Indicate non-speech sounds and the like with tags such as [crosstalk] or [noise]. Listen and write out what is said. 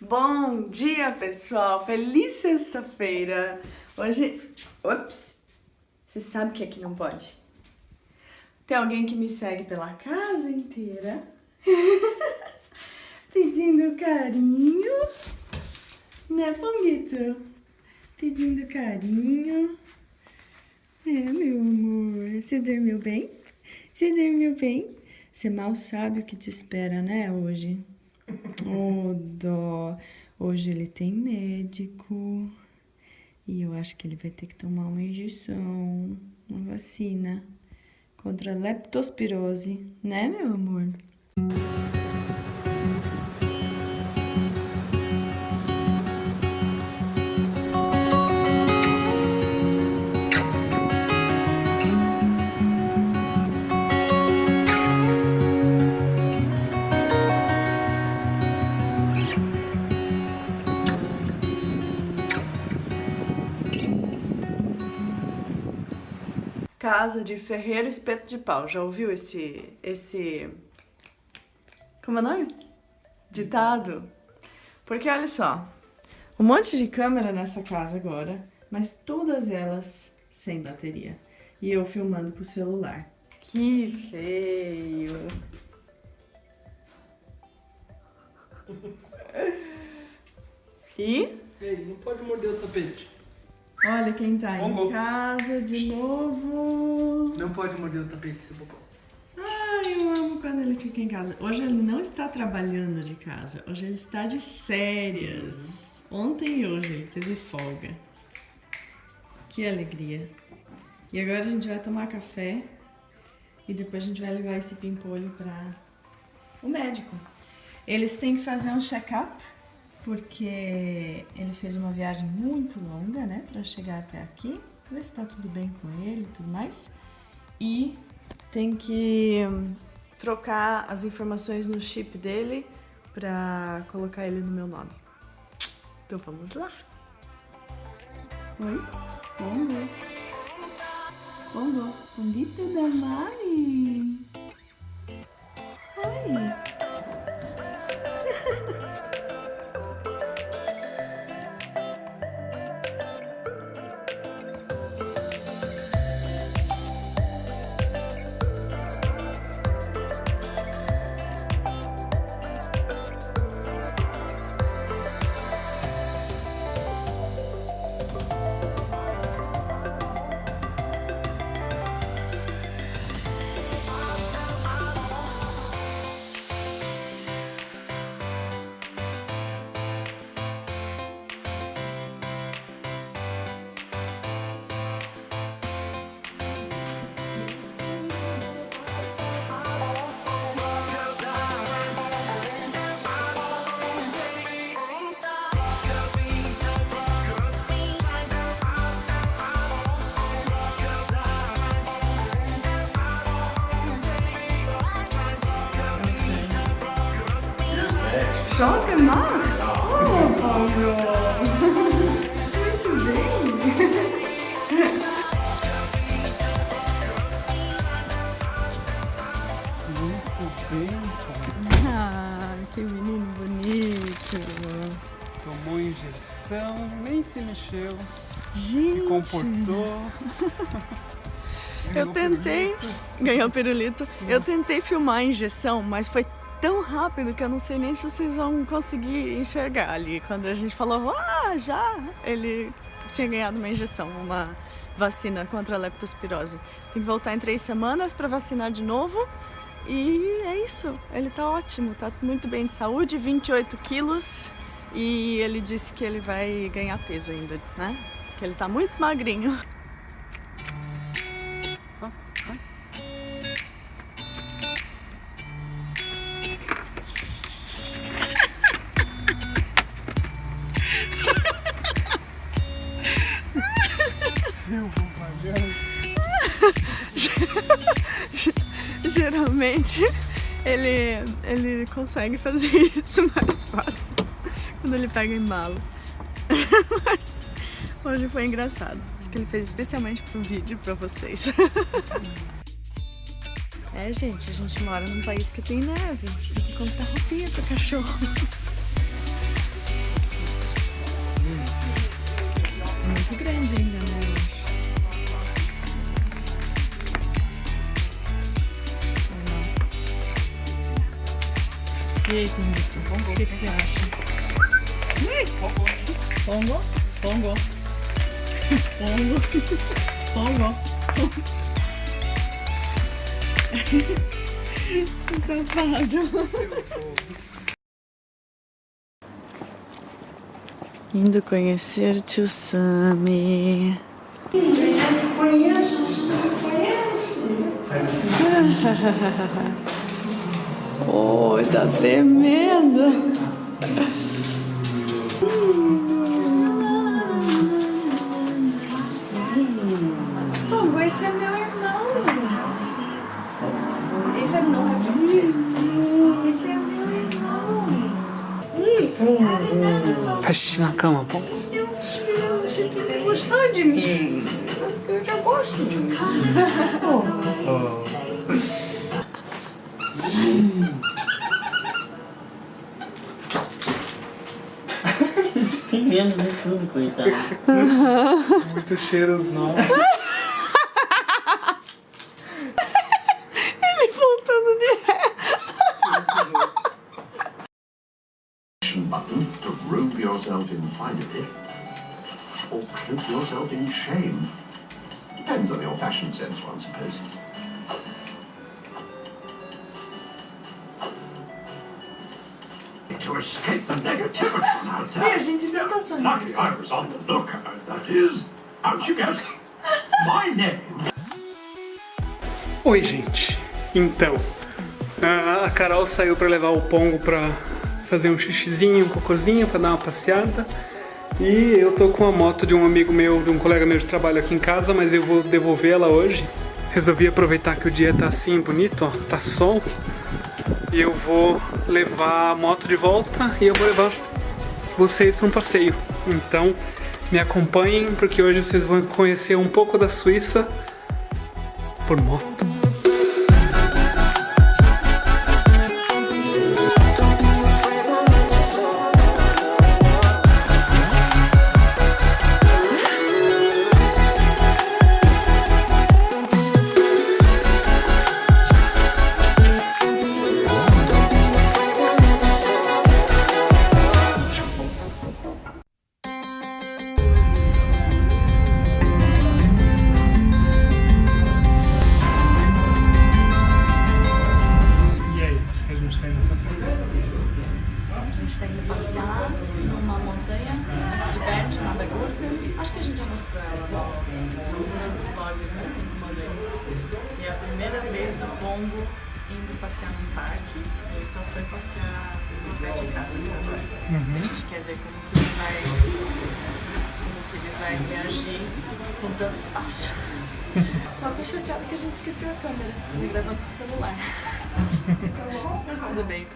Bom dia, pessoal! Feliz sexta-feira! Hoje... Ops! Você sabe que é que não pode? Tem alguém que me segue pela casa inteira [laughs] pedindo carinho, né, Ponguito? Pedindo carinho. É, meu amor. Você dormiu bem? Você dormiu bem? Você mal sabe o que te espera, né, hoje? Oh, dó. Hoje ele tem médico. E eu acho que ele vai ter que tomar uma injeção, uma vacina contra a leptospirose, né, meu amor? Casa de Ferreiro Espeto de Pau. Já ouviu esse... esse... Como é o nome? Ditado? Porque olha só, um monte de câmera nessa casa agora, mas todas elas sem bateria. E eu filmando com o celular. Que feio! [laughs] E? Não pode morder o tapete. Olha quem tá em casa de novo. Não pode morder o tapete, seu bobão. Ai, eu amo quando ele fica em casa. Hoje ele não está trabalhando de casa. Hoje ele está de férias. Ontem e hoje ele teve folga. Que alegria. E agora a gente vai tomar café. E depois a gente vai levar esse pimpolho para o médico. Eles têm que fazer um check-up porque ele fez uma viagem muito longa, né, para chegar até aqui, ver se tá tudo bem com ele e tudo mais. E tem que hum, trocar as informações no chip dele para colocar ele no meu nome. Então vamos lá. Oi? Bongo. Bongo. Bonito da Mari. Se mexeu, Gente! se comportou. Eu tentei, pirulito. ganhou pirulito, eu tentei filmar a injeção, mas foi tão rápido que eu não sei nem se vocês vão conseguir enxergar ali. Quando a gente falou, ah, já, ele tinha ganhado uma injeção, uma vacina contra a leptospirose. Tem que voltar em três semanas para vacinar de novo. E é isso, ele tá ótimo, tá muito bem de saúde, 28 quilos. E ele disse que ele vai ganhar peso ainda, né? Que ele tá muito magrinho. [laughs] Geralmente ele, ele consegue fazer isso mais fácil quando ele pega embalo. [laughs] Mas hoje foi engraçado. Acho que ele fez especialmente pro vídeo pra vocês. [laughs] é, gente, a gente mora num país que tem neve. Tem que comprar roupinha pro cachorro. [laughs] Muito grande ainda, né? E aí, Tunico, o que, que você acha? Pongo? Pongo. Pongo. Pongo. Que safado. Indo conhecer tio Sami. Conheço, conheço. Oi, tá tremendo. Pô, esse é meu irmão. Esse é meu irmão. Esse é meu irmão. Faz xixi na cama, pô. Eu achei que ele gostou de mim. Eu já gosto de mim. Tem [laughs] menos de tudo, coitado. [laughs] Muitos cheiros novos. [laughs] Ele voltando de ré. button to robe yourself in finery or cloak yourself in shame. Depends on your fashion sense, one supposes. To escape the negativity out E a there. gente ainda tá sonhando. Lucky I was on the lookout, that is. How'd you guess? My name Oi, gente. Então, a a Carol saiu pra levar o Pongo pra fazer um xixizinho, um cocôzinho, pra dar uma passeada. E eu tô com a moto de um amigo meu, de um colega meu de trabalho aqui em casa, mas eu vou devolver ela hoje. Resolvi aproveitar que o dia tá assim bonito, ó, tá sol. Eu vou levar a moto de volta e eu vou levar vocês para um passeio. Então, me acompanhem porque hoje vocês vão conhecer um pouco da Suíça por moto. Pombo indo passear num parque. Ele só foi passear no pé de casa agora. A gente quer ver como que ele vai, como que ele vai reagir com tanto espaço. Só tô chateada que a gente esqueceu a câmera. Ele gravando com o celular. [laughs] Mas tudo bem.